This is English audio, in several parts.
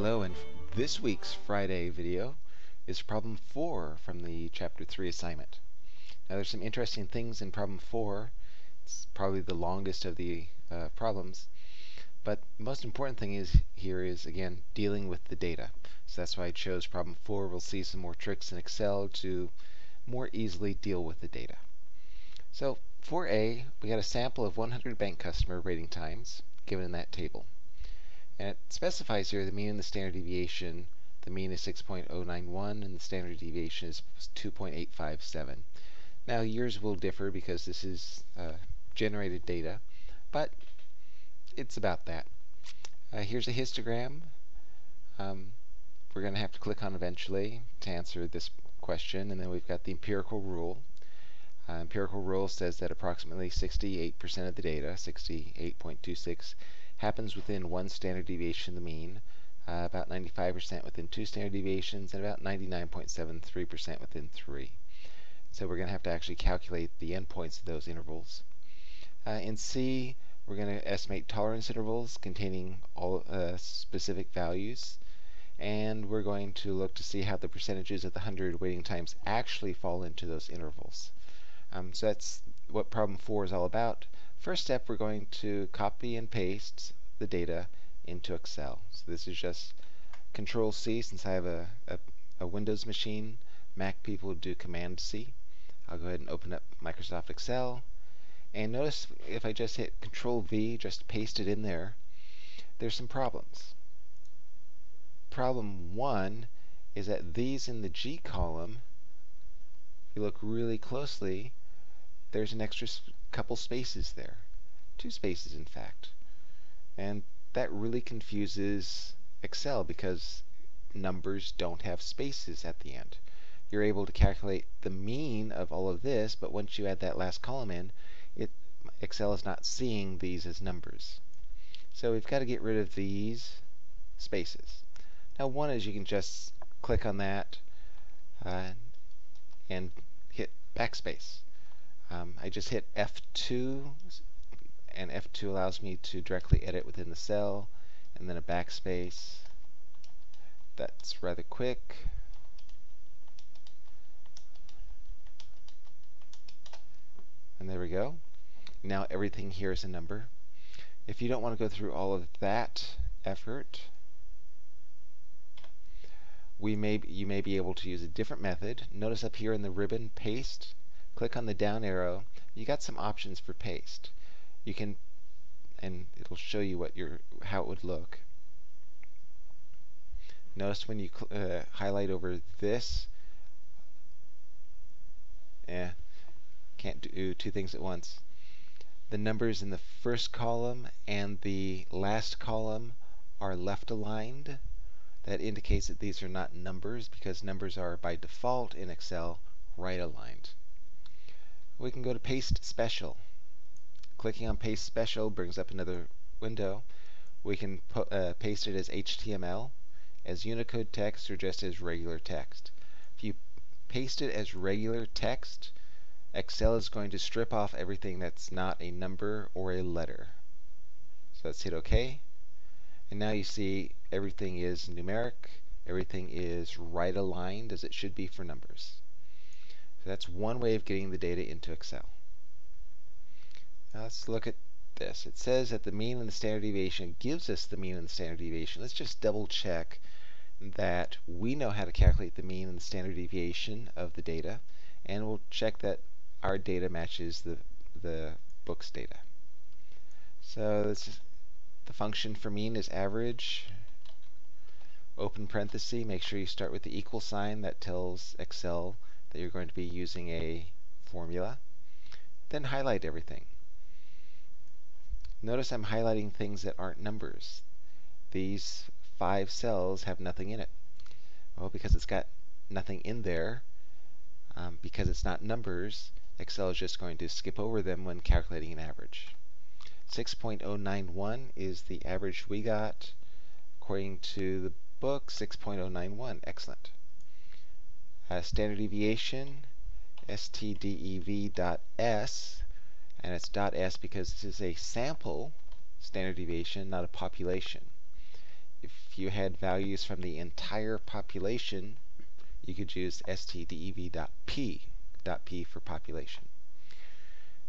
Hello, and this week's Friday video is problem 4 from the chapter 3 assignment. Now there's some interesting things in problem 4. It's probably the longest of the uh, problems. But the most important thing is here is, again, dealing with the data. So that's why I chose problem 4. We'll see some more tricks in Excel to more easily deal with the data. So 4a, we got a sample of 100 bank customer rating times given in that table. And it specifies here the mean and the standard deviation. The mean is 6.091 and the standard deviation is 2.857. Now years will differ because this is uh, generated data, but it's about that. Uh, here's a histogram. Um, we're going to have to click on eventually to answer this question, and then we've got the empirical rule. Uh, empirical rule says that approximately 68% of the data, 68.26, happens within one standard deviation of the mean, uh, about 95% within two standard deviations, and about 99.73% within three. So we're going to have to actually calculate the endpoints of those intervals. Uh, in C, we're going to estimate tolerance intervals containing all uh, specific values, and we're going to look to see how the percentages of the 100 waiting times actually fall into those intervals. Um, so that's what problem 4 is all about. First step, we're going to copy and paste the data into Excel. So this is just Control C since I have a, a, a Windows machine. Mac people do Command C. I'll go ahead and open up Microsoft Excel. And notice if I just hit Control V, just paste it in there, there's some problems. Problem one is that these in the G column, if you look really closely, there's an extra couple spaces there. Two spaces, in fact. And that really confuses Excel because numbers don't have spaces at the end. You're able to calculate the mean of all of this, but once you add that last column in, it, Excel is not seeing these as numbers. So we've got to get rid of these spaces. Now one is you can just click on that uh, and hit backspace. Um, I just hit F2, and F2 allows me to directly edit within the cell, and then a backspace. That's rather quick. And there we go. Now everything here is a number. If you don't want to go through all of that effort, we may you may be able to use a different method. Notice up here in the ribbon paste, click on the down arrow, you got some options for paste. You can, and it'll show you what your how it would look. Notice when you uh, highlight over this, eh, can't do two things at once. The numbers in the first column and the last column are left aligned. That indicates that these are not numbers because numbers are by default in Excel right aligned we can go to Paste Special. Clicking on Paste Special brings up another window. We can uh, paste it as HTML, as Unicode text, or just as regular text. If you paste it as regular text, Excel is going to strip off everything that's not a number or a letter. So let's hit OK. And now you see everything is numeric, everything is right aligned as it should be for numbers. That's one way of getting the data into Excel. Now let's look at this. It says that the mean and the standard deviation gives us the mean and the standard deviation. Let's just double check that we know how to calculate the mean and the standard deviation of the data, and we'll check that our data matches the, the book's data. So this is, the function for mean is average, open parenthesis, make sure you start with the equal sign that tells Excel that you're going to be using a formula. Then highlight everything. Notice I'm highlighting things that aren't numbers. These five cells have nothing in it. Well, because it's got nothing in there, um, because it's not numbers, Excel is just going to skip over them when calculating an average. 6.091 is the average we got. According to the book, 6.091. Excellent uh, standard deviation, STDEV.S, dot s, and it's dot s because this is a sample standard deviation, not a population. If you had values from the entire population, you could use STDEV.P. dot p, dot p for population.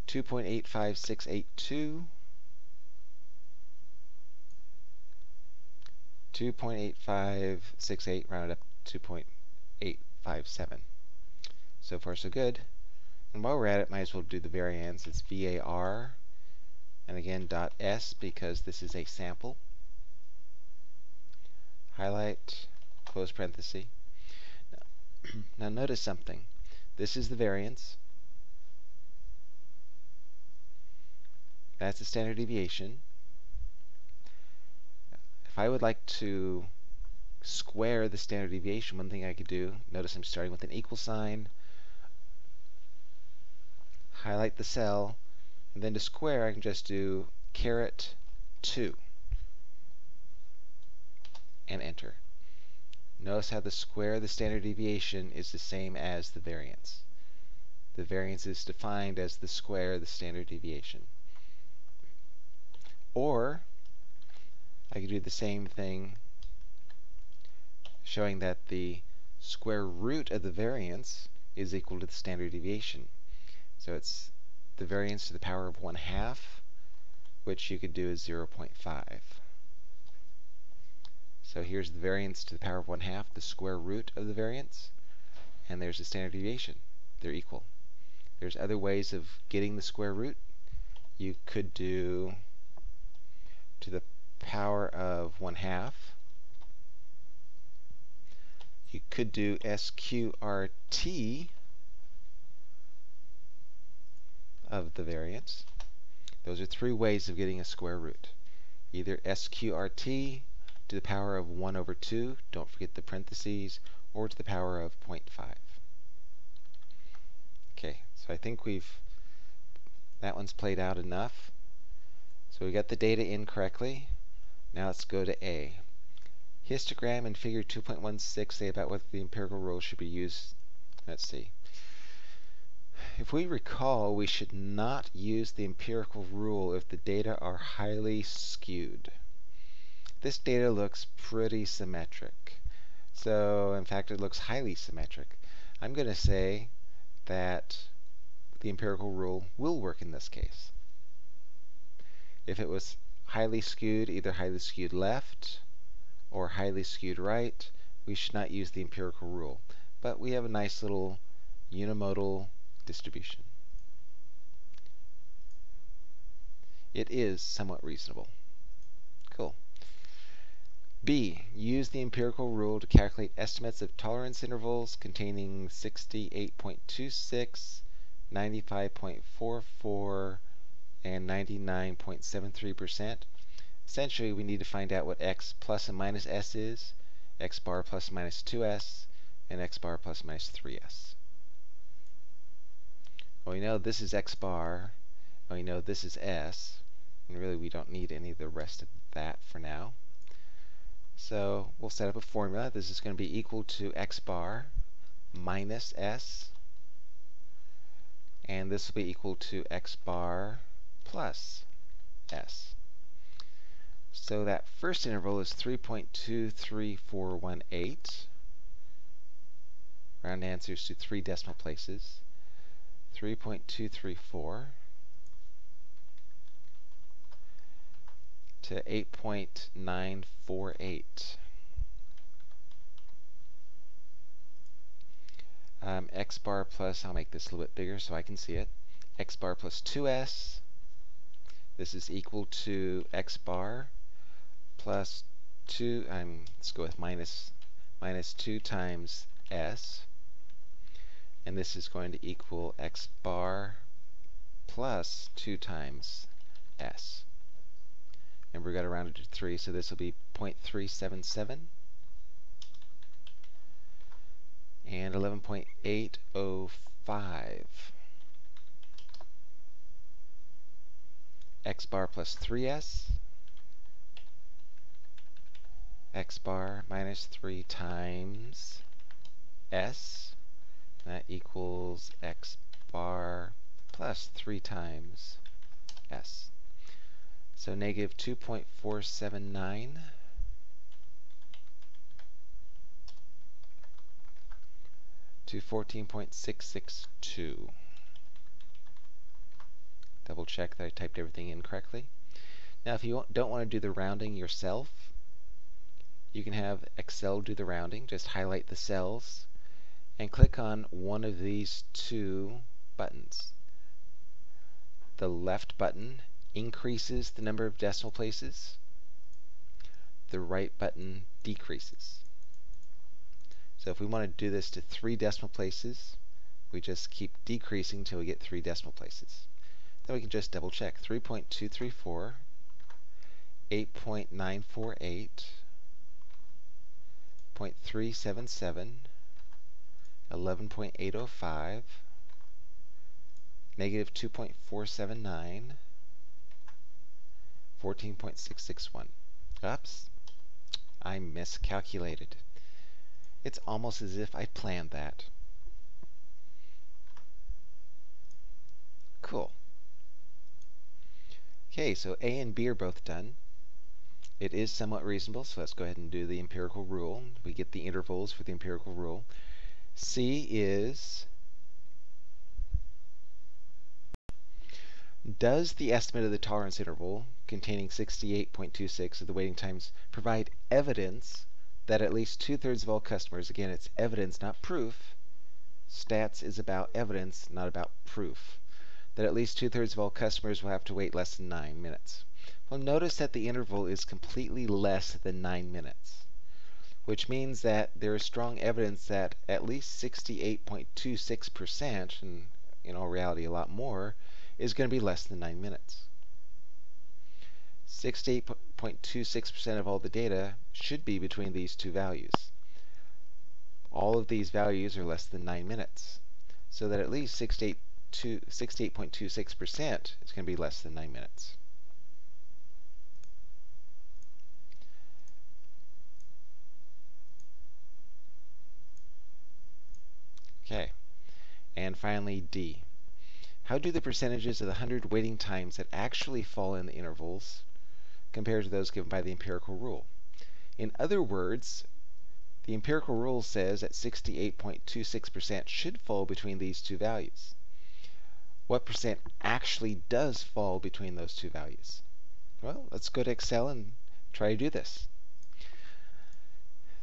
2.85682 2.8568 rounded up 2.8 0.57. So far so good. And while we're at it, might as well do the variance. It's VAR, and again dot S because this is a sample. Highlight, close parenthesis. Now, now notice something. This is the variance. That's the standard deviation. If I would like to square the standard deviation, one thing I could do, notice I'm starting with an equal sign, highlight the cell, and then to square I can just do caret 2 and enter. Notice how the square of the standard deviation is the same as the variance. The variance is defined as the square of the standard deviation. Or I could do the same thing showing that the square root of the variance is equal to the standard deviation. So it's the variance to the power of 1 half, which you could do as 0.5. So here's the variance to the power of 1 half, the square root of the variance, and there's the standard deviation. They're equal. There's other ways of getting the square root. You could do to the power of 1 half. You could do SQRT of the variance. Those are three ways of getting a square root. Either SQRT to the power of 1 over 2, don't forget the parentheses, or to the power of 0.5. Okay, so I think we've, that one's played out enough. So we got the data in correctly. Now let's go to A. Histogram in figure 2.16 say about whether the empirical rule should be used. Let's see. If we recall, we should not use the empirical rule if the data are highly skewed. This data looks pretty symmetric. So, in fact, it looks highly symmetric. I'm going to say that the empirical rule will work in this case. If it was highly skewed, either highly skewed left or highly skewed right, we should not use the empirical rule. But we have a nice little unimodal distribution. It is somewhat reasonable. Cool. B. Use the empirical rule to calculate estimates of tolerance intervals containing 68.26, 95.44, and 99.73%. Essentially, we need to find out what x plus and minus s is, x bar plus minus 2s, and x bar plus minus 3s. Well, we know this is x bar, and we know this is s, and really we don't need any of the rest of that for now. So we'll set up a formula. This is going to be equal to x bar minus s, and this will be equal to x bar plus s. So that first interval is 3.23418. Round answers to three decimal places. 3.234 to 8.948. Um, x bar plus, I'll make this a little bit bigger so I can see it, x bar plus 2s this is equal to x bar plus 2, um, let's go with minus, minus 2 times s. And this is going to equal x bar plus 2 times s. And we've got to round it to 3, so this will be 0.377 and 11.805. x bar plus 3s, x bar minus 3 times s, that equals x bar plus 3 times s. So negative 2.479 to 14.662. Double check that I typed everything in correctly. Now if you don't want to do the rounding yourself, you can have Excel do the rounding. Just highlight the cells and click on one of these two buttons. The left button increases the number of decimal places. The right button decreases. So if we want to do this to three decimal places, we just keep decreasing until we get three decimal places. Then we can just double check. 3.234, 8.948, 0.377, 11.805, negative 2.479, 14.661. Oops, I miscalculated. It's almost as if I planned that. Cool. Okay, so A and B are both done. It is somewhat reasonable, so let's go ahead and do the empirical rule. We get the intervals for the empirical rule. C is Does the estimate of the tolerance interval containing 68.26 of the waiting times provide evidence that at least two-thirds of all customers, again, it's evidence, not proof. Stats is about evidence, not about proof. That at least two-thirds of all customers will have to wait less than 9 minutes. Well, notice that the interval is completely less than 9 minutes, which means that there is strong evidence that at least 68.26%, and in all reality a lot more, is going to be less than 9 minutes. 68.26% of all the data should be between these two values. All of these values are less than 9 minutes, so that at least 68.26% is going to be less than 9 minutes. Okay, and finally D. How do the percentages of the 100 waiting times that actually fall in the intervals compare to those given by the empirical rule? In other words, the empirical rule says that 68.26% should fall between these two values. What percent actually does fall between those two values? Well, let's go to Excel and try to do this.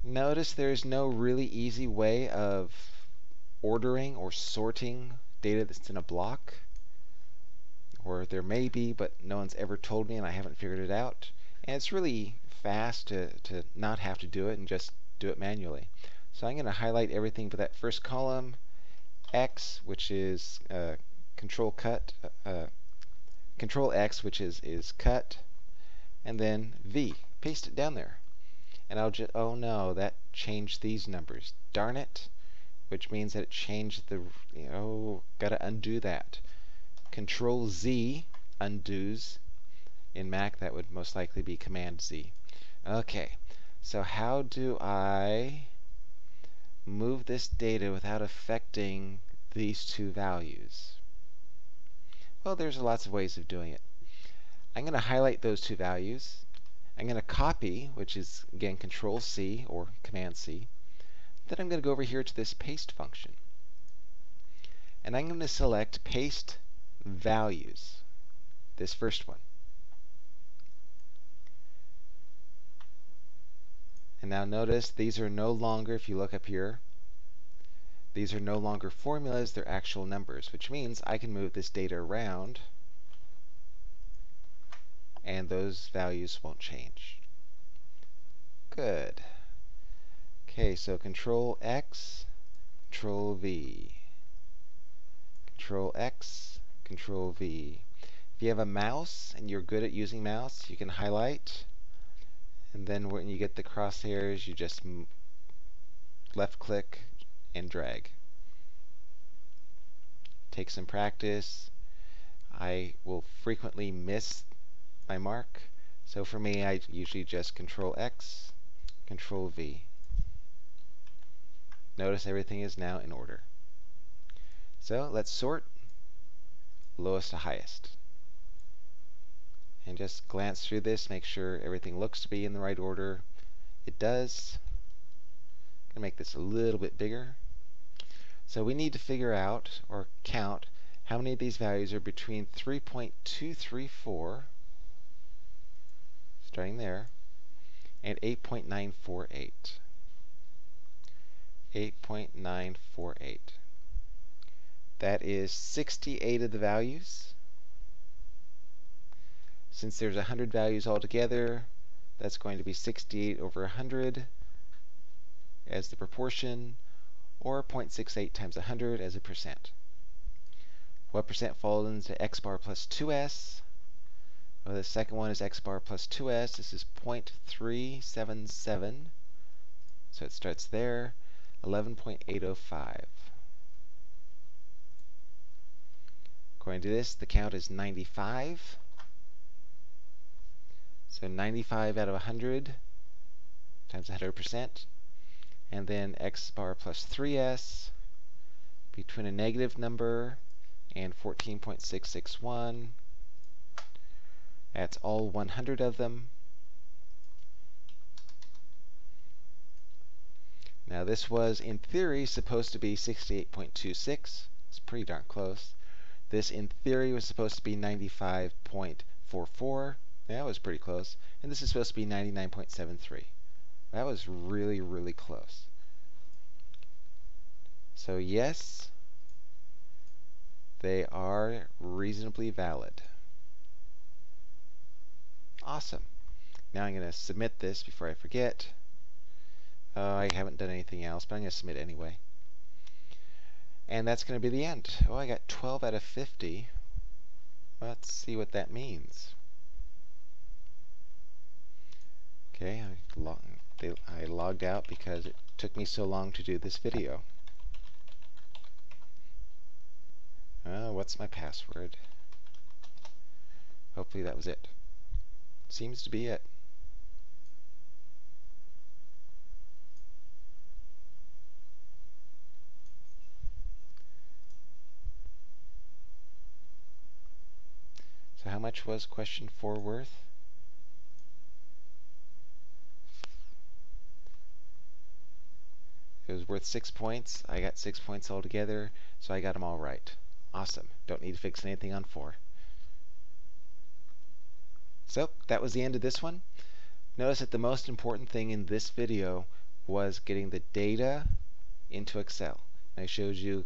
Notice there's no really easy way of ordering or sorting data that's in a block. Or there may be, but no one's ever told me and I haven't figured it out. And it's really fast to, to not have to do it and just do it manually. So I'm going to highlight everything for that first column. X, which is uh, control cut, uh, uh, control X, which is, is cut, and then V. Paste it down there. And I'll just, oh no, that changed these numbers. Darn it which means that it changed the, you know, gotta undo that. Control Z undoes. In Mac, that would most likely be Command Z. Okay, so how do I move this data without affecting these two values? Well, there's lots of ways of doing it. I'm going to highlight those two values. I'm going to copy, which is, again, Control C or Command C. Then I'm going to go over here to this paste function. And I'm going to select paste values, this first one. And now notice these are no longer, if you look up here, these are no longer formulas, they're actual numbers, which means I can move this data around and those values won't change. Good. Okay, so Control X, Control V. Control X, Control V. If you have a mouse and you're good at using mouse, you can highlight. And then when you get the crosshairs, you just left click and drag. Take some practice. I will frequently miss my mark. So for me, I usually just Control X, Control V. Notice everything is now in order. So let's sort lowest to highest. And just glance through this, make sure everything looks to be in the right order. It does. I'm going to make this a little bit bigger. So we need to figure out or count how many of these values are between 3.234, starting there, and 8.948. 8.948. That is 68 of the values. Since there's 100 values altogether, that's going to be 68 over 100 as the proportion, or 0.68 times 100 as a percent. What percent falls into x bar plus 2s? Well, the second one is x bar plus 2s. This is 0.377. So it starts there, 11.805. According to this, the count is 95. So 95 out of 100 times 100%. And then x bar plus 3s between a negative number and 14.661. That's all 100 of them. Now this was, in theory, supposed to be 68.26. It's pretty darn close. This, in theory, was supposed to be 95.44. That was pretty close. And this is supposed to be 99.73. That was really, really close. So yes, they are reasonably valid. Awesome. Now I'm going to submit this before I forget. Uh, I haven't done anything else, but I'm going to submit anyway. And that's going to be the end. Oh, I got 12 out of 50. Let's see what that means. Okay, I, log I logged out because it took me so long to do this video. Uh, what's my password? Hopefully that was it. Seems to be it. Much was question 4 worth? It was worth 6 points. I got 6 points altogether, so I got them all right. Awesome. Don't need to fix anything on 4. So that was the end of this one. Notice that the most important thing in this video was getting the data into Excel. I showed you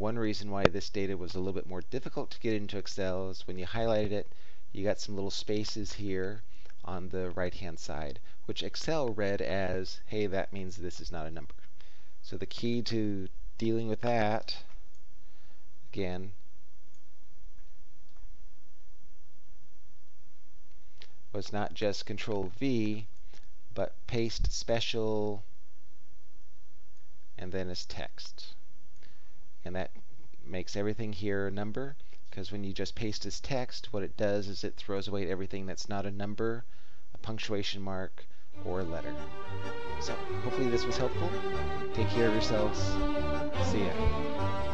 one reason why this data was a little bit more difficult to get into Excel is when you highlighted it, you got some little spaces here on the right-hand side, which Excel read as, hey, that means this is not a number. So the key to dealing with that, again, was not just Control V, but paste special and then as text. And that makes everything here a number, because when you just paste as text, what it does is it throws away everything that's not a number, a punctuation mark, or a letter. So, hopefully this was helpful. Take care of yourselves. See ya.